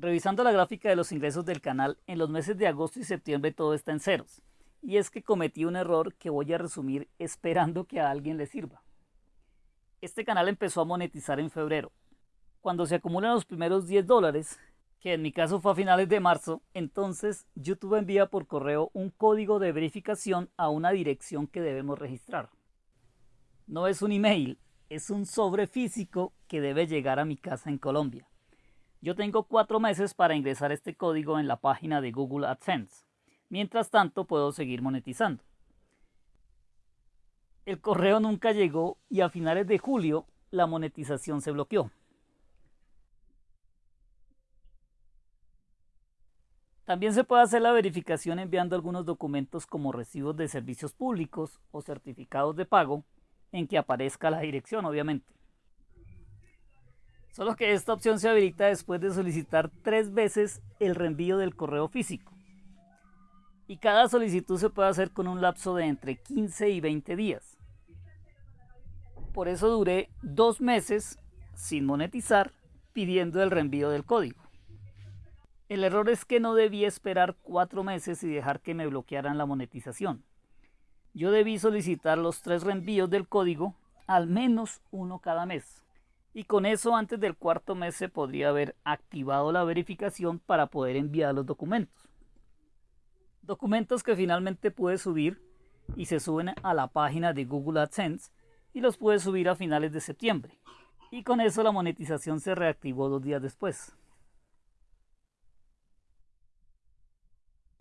Revisando la gráfica de los ingresos del canal, en los meses de agosto y septiembre todo está en ceros. Y es que cometí un error que voy a resumir esperando que a alguien le sirva. Este canal empezó a monetizar en febrero. Cuando se acumulan los primeros 10 dólares, que en mi caso fue a finales de marzo, entonces YouTube envía por correo un código de verificación a una dirección que debemos registrar. No es un email, es un sobre físico que debe llegar a mi casa en Colombia. Yo tengo cuatro meses para ingresar este código en la página de Google AdSense. Mientras tanto, puedo seguir monetizando. El correo nunca llegó y a finales de julio la monetización se bloqueó. También se puede hacer la verificación enviando algunos documentos como recibos de servicios públicos o certificados de pago en que aparezca la dirección, obviamente. Solo que esta opción se habilita después de solicitar tres veces el reenvío del correo físico. Y cada solicitud se puede hacer con un lapso de entre 15 y 20 días. Por eso duré dos meses sin monetizar pidiendo el reenvío del código. El error es que no debí esperar cuatro meses y dejar que me bloquearan la monetización. Yo debí solicitar los tres reenvíos del código, al menos uno cada mes y con eso antes del cuarto mes se podría haber activado la verificación para poder enviar los documentos. Documentos que finalmente pude subir y se suben a la página de Google AdSense y los pude subir a finales de septiembre. Y con eso la monetización se reactivó dos días después.